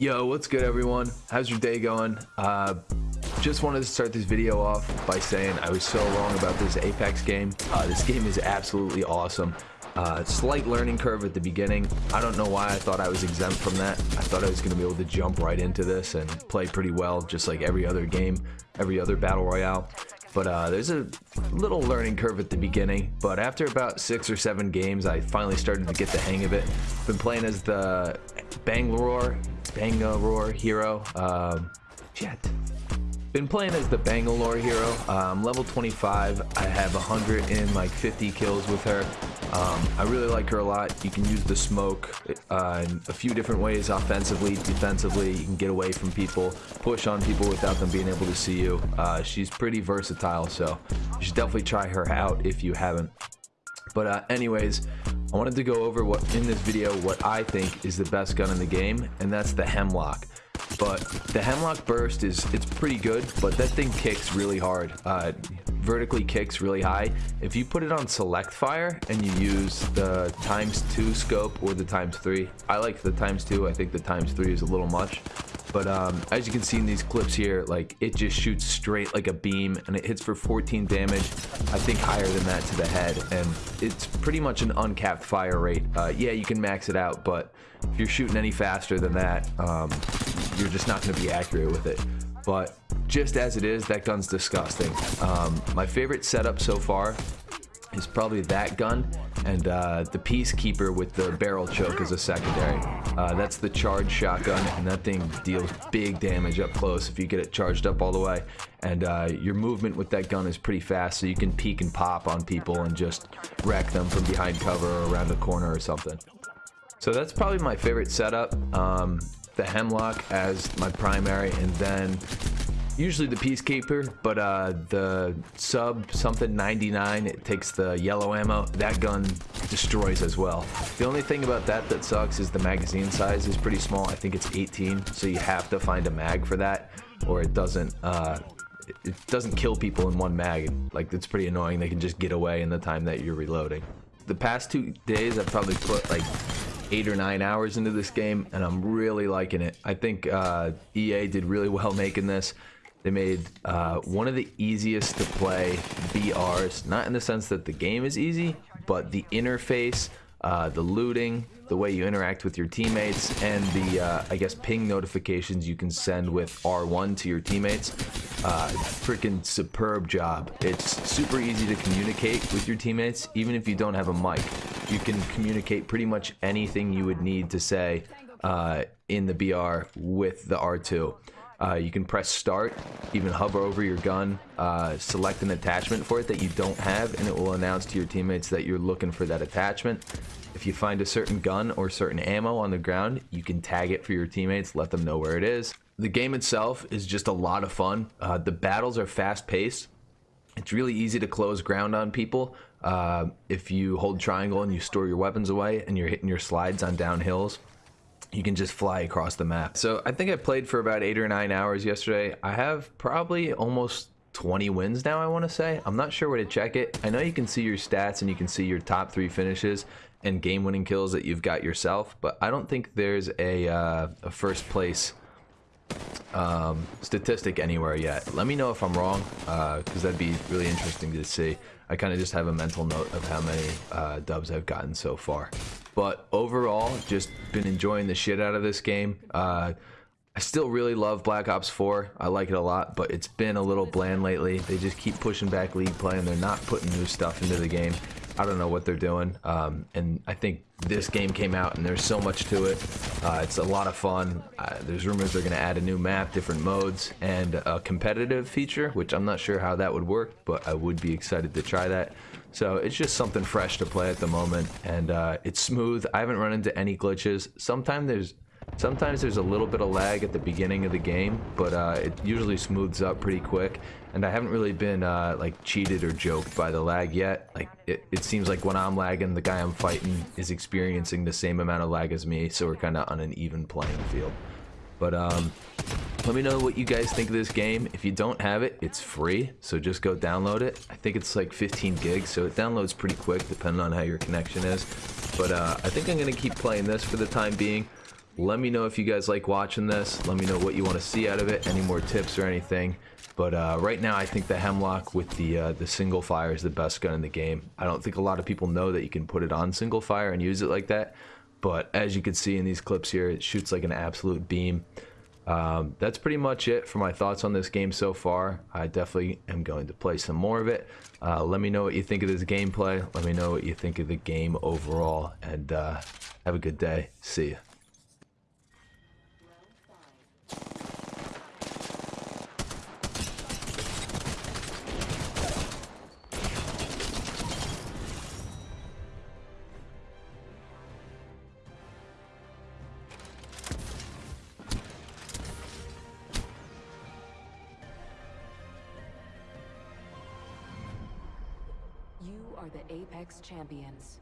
Yo, what's good everyone? How's your day going? Uh, just wanted to start this video off by saying I was so wrong about this Apex game. Uh, this game is absolutely awesome. Uh, slight learning curve at the beginning. I don't know why I thought I was exempt from that. I thought I was going to be able to jump right into this and play pretty well, just like every other game, every other Battle Royale. But uh, there's a little learning curve at the beginning. But after about six or seven games, I finally started to get the hang of it. Been playing as the Bangalore, Bangalore hero. Um, shit. Been playing as the Bangalore hero. Um, level 25. I have 100 and like 50 kills with her. Um, I really like her a lot. You can use the smoke uh, in a few different ways, offensively, defensively. You can get away from people, push on people without them being able to see you. Uh, she's pretty versatile, so you should definitely try her out if you haven't. But uh, anyways, I wanted to go over what in this video what I think is the best gun in the game, and that's the Hemlok but the Hemlok Burst is it's pretty good, but that thing kicks really hard. Uh, vertically kicks really high. If you put it on select fire and you use the times two scope or the times three, I like the times two. I think the times three is a little much. But um, as you can see in these clips here, like it just shoots straight like a beam and it hits for 14 damage. I think higher than that to the head. And it's pretty much an uncapped fire rate. Uh, yeah, you can max it out, but if you're shooting any faster than that, um, you're just not going to be accurate with it. But just as it is, that gun's disgusting. Um, my favorite setup so far is probably that gun and uh, the Peacekeeper with the barrel choke as a secondary. Uh, that's the charged shotgun, and that thing deals big damage up close if you get it charged up all the way. And uh, your movement with that gun is pretty fast, so you can peek and pop on people and just wreck them from behind cover or around a corner or something. So that's probably my favorite setup. Um, the Hemlok as my primary, and then usually the Peacekeeper, but uh, the sub something 99, it takes the yellow ammo. That gun destroys as well. The only thing about that that sucks is the magazine size is pretty small. I think it's 18, so you have to find a mag for that, or it doesn't. Uh, it doesn't kill people in one mag. Like it's pretty annoying. They can just get away in the time that you're reloading. The past two days, I've probably put like eight or nine hours into this game, and I'm really liking it. I think uh, EA did really well making this. They made uh, one of the easiest to play BRs, not in the sense that the game is easy, but the interface, uh, the looting, the way you interact with your teammates, and the, uh, I guess, ping notifications you can send with R1 to your teammates. Uh, freaking superb job. It's super easy to communicate with your teammates, even if you don't have a mic. You can communicate pretty much anything you would need to say uh, in the BR with the R2. Uh, you can press start, even hover over your gun, uh, select an attachment for it that you don't have, and it will announce to your teammates that you're looking for that attachment. If you find a certain gun or certain ammo on the ground, you can tag it for your teammates, let them know where it is. The game itself is just a lot of fun. Uh, the battles are fast paced. It's really easy to close ground on people. Uh, if you hold triangle and you store your weapons away and you're hitting your slides on downhills, you can just fly across the map. So I think I played for about eight or nine hours yesterday. I have probably almost 20 wins now, I want to say. I'm not sure where to check it. I know you can see your stats and you can see your top three finishes and game winning kills that you've got yourself, but I don't think there's a, uh, a first place um, statistic anywhere yet. Let me know if I'm wrong, because uh, that'd be really interesting to see. I kind of just have a mental note of how many uh, dubs I've gotten so far. But overall, just been enjoying the shit out of this game. Uh, I still really love Black Ops 4. I like it a lot, but it's been a little bland lately. They just keep pushing back league play and they're not putting new stuff into the game. I don't know what they're doing. Um, and I think this game came out and there's so much to it. Uh, it's a lot of fun. Uh, there's rumors they're going to add a new map, different modes, and a competitive feature, which I'm not sure how that would work, but I would be excited to try that. So it's just something fresh to play at the moment, and uh, it's smooth. I haven't run into any glitches. Sometimes there's Sometimes there's a little bit of lag at the beginning of the game, but uh, it usually smooths up pretty quick. And I haven't really been uh, like cheated or joked by the lag yet. Like it, it seems like when I'm lagging, the guy I'm fighting is experiencing the same amount of lag as me, so we're kind of on an even playing field. But um, let me know what you guys think of this game. If you don't have it, it's free, so just go download it. I think it's like 15 gigs, so it downloads pretty quick depending on how your connection is. But uh, I think I'm going to keep playing this for the time being. Let me know if you guys like watching this. Let me know what you want to see out of it. Any more tips or anything. But uh, right now, I think the Hemlok with the uh, the single fire is the best gun in the game. I don't think a lot of people know that you can put it on single fire and use it like that. But as you can see in these clips here, it shoots like an absolute beam. Um, that's pretty much it for my thoughts on this game so far. I definitely am going to play some more of it. Uh, let me know what you think of this gameplay. Let me know what you think of the game overall. And uh, have a good day. See ya. Are the Apex Champions.